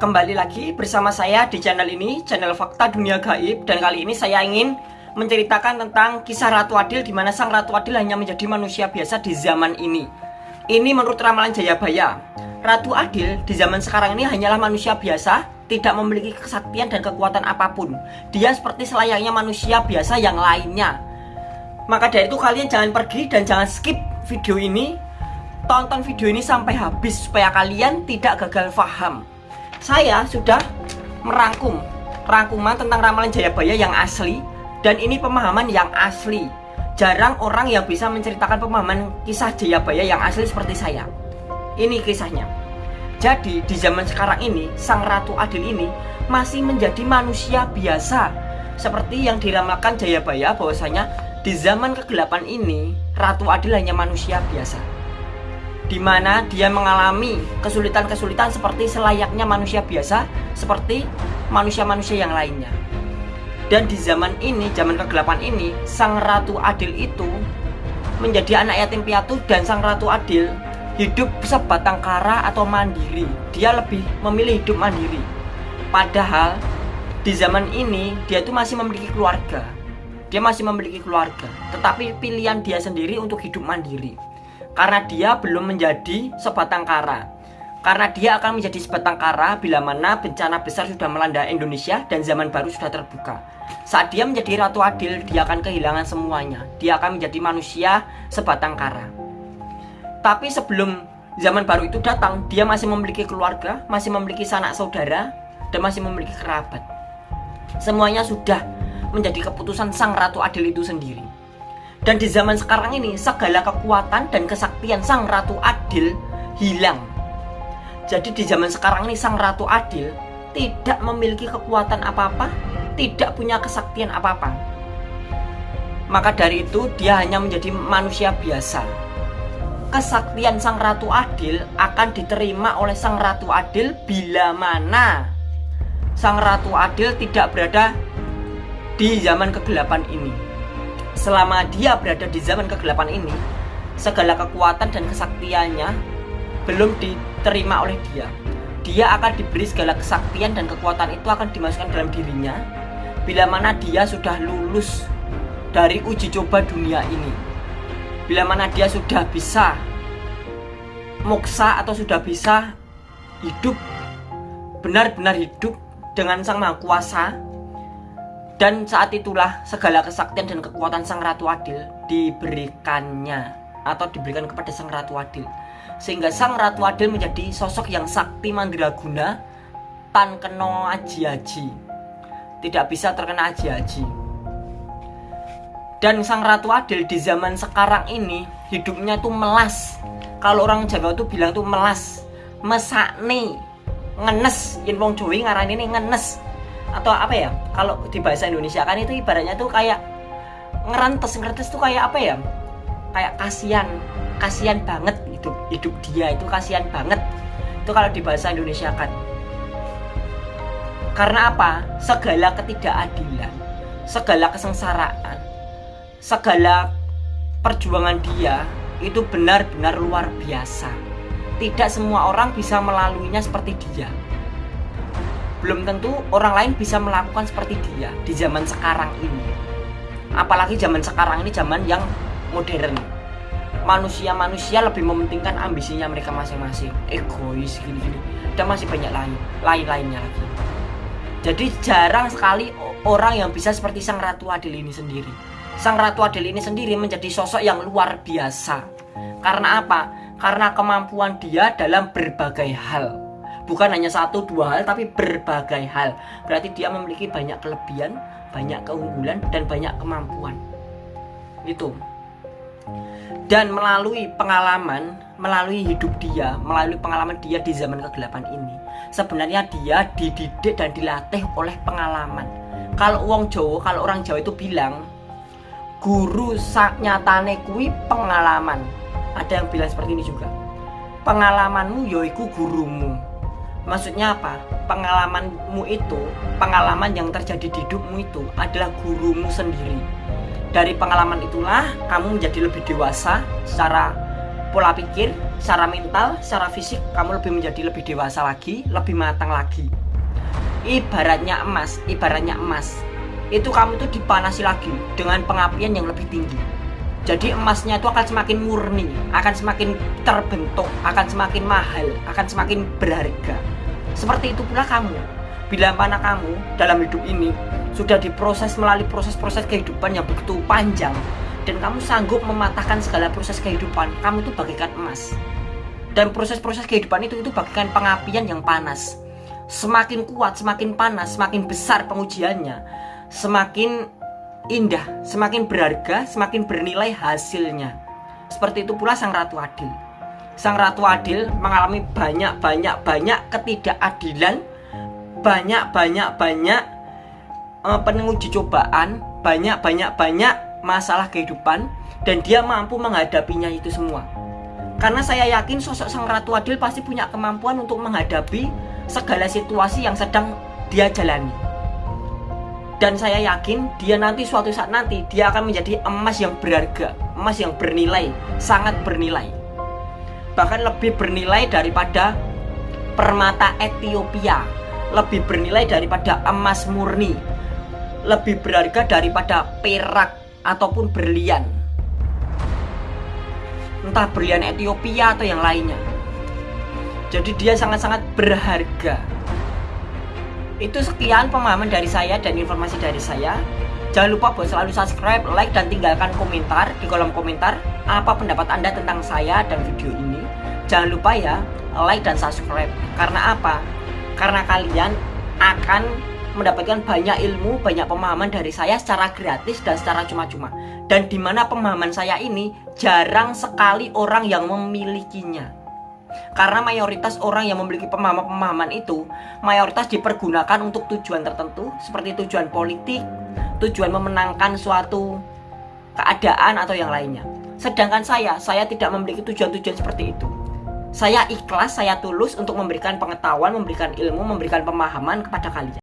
Kembali lagi bersama saya di channel ini, channel Fakta Dunia Gaib. Dan kali ini saya ingin menceritakan tentang kisah Ratu Adil di mana sang Ratu Adil hanya menjadi manusia biasa di zaman ini. Ini menurut ramalan Jayabaya. Ratu Adil di zaman sekarang ini hanyalah manusia biasa Tidak memiliki kesaktian dan kekuatan apa pun. Dia seperti selayaknya manusia biasa yang lainnya. Maka dari itu kalian jangan pergi dan jangan skip video ini. Tonton video ini sampai habis supaya kalian tidak gagal paham saya sudah merangkum rangkuman tentang ramalan Jayabaya yang asli dan ini pemahaman yang asli. Jarang orang yang bisa menceritakan pemahaman kisah Jayabaya yang asli seperti saya. Ini kisahnya. Jadi di zaman sekarang ini Sang Ratu Adil ini masih menjadi manusia biasa seperti yang diramalkan Jayabaya bahwasanya di zaman kegelapan ini Ratu Adil hanya manusia biasa di mana dia mengalami kesulitan-kesulitan seperti selayaknya manusia biasa, seperti manusia-manusia yang lainnya. Dan di zaman ini, zaman kegelapan ini, Sang Ratu Adil itu menjadi anak yatim piatu dan Sang Ratu Adil hidup sebatang kara atau mandiri. Dia lebih memilih hidup mandiri. Padahal di zaman ini dia itu masih memiliki keluarga. Dia masih memiliki keluarga, tetapi pilihan dia sendiri untuk hidup mandiri karena dia belum menjadi sebatang kara. Karena dia akan menjadi sebatang kara bila mana bencana besar sudah melanda Indonesia dan zaman baru sudah terbuka. Saat dia menjadi ratu adil, dia akan kehilangan semuanya. Dia akan menjadi manusia sebatang kara. Tapi sebelum zaman baru itu datang, dia masih memiliki keluarga, masih memiliki sanak saudara, dan masih memiliki kerabat. Semuanya sudah menjadi keputusan sang ratu adil itu sendiri. Dan di zaman sekarang ini segala kekuatan dan kesaktian Sang Ratu Adil hilang. Jadi di zaman sekarang ini Sang Ratu Adil tidak memiliki kekuatan apa-apa, tidak punya kesaktian apa-apa. Maka dari itu dia hanya menjadi manusia biasa. Kesaktian Sang Ratu Adil akan diterima oleh Sang Ratu Adil bila mana Sang Ratu Adil tidak berada di zaman kegelapan ini selama dia berada di zaman kegelapan ini, segala kekuatan dan kesaktiannya belum diterima oleh dia. Dia akan diberi segala kesaktian dan kekuatan itu akan dimasukkan dalam dirinya bila mana dia sudah lulus dari uji coba dunia ini. Bila mana dia sudah bisa moksa atau sudah bisa hidup benar-benar hidup dengan Sang Maha Kuasa dan saat itulah segala kesaktian dan kekuatan Sang Ratu Adil diberikannya atau diberikan kepada Sang Ratu Adil. Sehingga Sang Ratu Adil menjadi sosok yang sakti mandraguna tan kena aji-aji. Tidak bisa terkena aji-aji. Dan Sang Ratu Adil di zaman sekarang ini hidupnya tuh melas. Kalau orang Jawa tuh bilang tuh melas, mesakne, ngenes, yen wong Jawa ngarani ngenes atau apa ya? Kalau di bahasa Indonesia kan itu ibaratnya tuh kayak ngerantes ngerantes tuh kayak apa ya? Kayak kasihan kasihan banget hidup hidup dia itu kasihan banget. Itu kalau di bahasa Indonesia kan. Karena apa? Segala ketidakadilan segala kesengsaraan segala perjuangan dia itu benar-benar luar biasa. Tidak semua orang bisa melaluinya seperti dia belum tentu orang lain bisa melakukan seperti dia di zaman sekarang ini. Apalagi zaman sekarang ini zaman yang modern. Manusia-manusia lebih mementingkan ambisinya mereka masing-masing. Egois gini-gini. Dan masih banyak lain lain-lainnya lagi. Jadi jarang sekali orang yang bisa seperti Sang Ratu Adil ini sendiri. Sang Ratu Adil ini sendiri menjadi sosok yang luar biasa. Karena apa? karena kemampuan dia dalam berbagai hal bukan hanya satu dua hal tapi berbagai hal. Berarti dia memiliki banyak kelebihan banyak keunggulan dan banyak kemampuan. Itu dan melalui pengalaman melalui hidup dia melalui pengalaman dia di zaman kegelapan ini sebenarnya dia dididik dan dilatih oleh pengalaman. Kalau uang Jawa kalau orang Jawa itu bilang guru sak nyatane kui pengalaman. Ada yang bilang seperti ini juga. Pengalamanmu yoiku gurumu Maksudnya apa? Pengalamanmu itu, pengalaman yang terjadi di hidupmu itu adalah gurumu sendiri. Dari pengalaman itulah kamu menjadi lebih dewasa secara pola pikir, secara mental, secara fisik kamu lebih menjadi lebih dewasa lagi, lebih matang lagi. Ibaratnya emas, ibaratnya emas. Itu kamu tuh dipanasi lagi dengan pengapian yang lebih tinggi. Jadi emasnya itu akan semakin murni, akan semakin terbentuk, akan semakin mahal, akan semakin berharga. Seperti itu pula kamu. Bila mana kamu dalam hidup ini sudah diproses melalui proses-proses kehidupan yang begitu panjang, dan kamu sanggup mematahkan segala proses kehidupan kamu itu bagaikan emas. Dan proses-proses kehidupan itu itu bagaikan pengapian yang panas. Semakin kuat semakin panas semakin besar pengujiannya. Semakin indah semakin berharga semakin bernilai hasilnya. Seperti itu pula sang ratu adil sang ratu adil mengalami banyak banyak banyak ketidakadilan banyak banyak banyak uh, penguji cobaan banyak banyak banyak masalah kehidupan dan dia mampu menghadapinya itu semua. Karena saya yakin sosok sang Ratu Adil pasti punya kemampuan untuk menghadapi segala situasi yang sedang dia jalani. Dan saya yakin dia nanti suatu saat nanti dia akan menjadi emas yang berharga, emas yang bernilai, sangat bernilai. Bahkan lebih bernilai daripada permata Ethiopia, lebih bernilai daripada emas murni, lebih berharga daripada perak ataupun berlian. Entah berlian Ethiopia atau yang lainnya. Jadi dia sangat-sangat berharga. Itu sekian pemahaman dari saya dan informasi dari saya jangan lupa buat selalu subscribe, like, dan tinggalkan komentar di kolom komentar apa pendapat anda tentang saya dan video ini jangan lupa ya like dan subscribe karena apa? karena kalian akan mendapatkan banyak ilmu, banyak pemahaman dari saya secara gratis dan secara cuma-cuma. Dan di mana pemahaman saya ini jarang sekali orang yang memilikinya. Karena mayoritas orang yang memiliki pemahaman-pemahaman itu mayoritas dipergunakan untuk tujuan tertentu seperti tujuan politik, tujuan memenangkan suatu keadaan atau yang lainnya. Sedangkan saya, saya tidak memiliki tujuan-tujuan seperti itu. Saya ikhlas, saya tulus untuk memberikan pengetahuan, memberikan ilmu, memberikan pemahaman kepada kalian.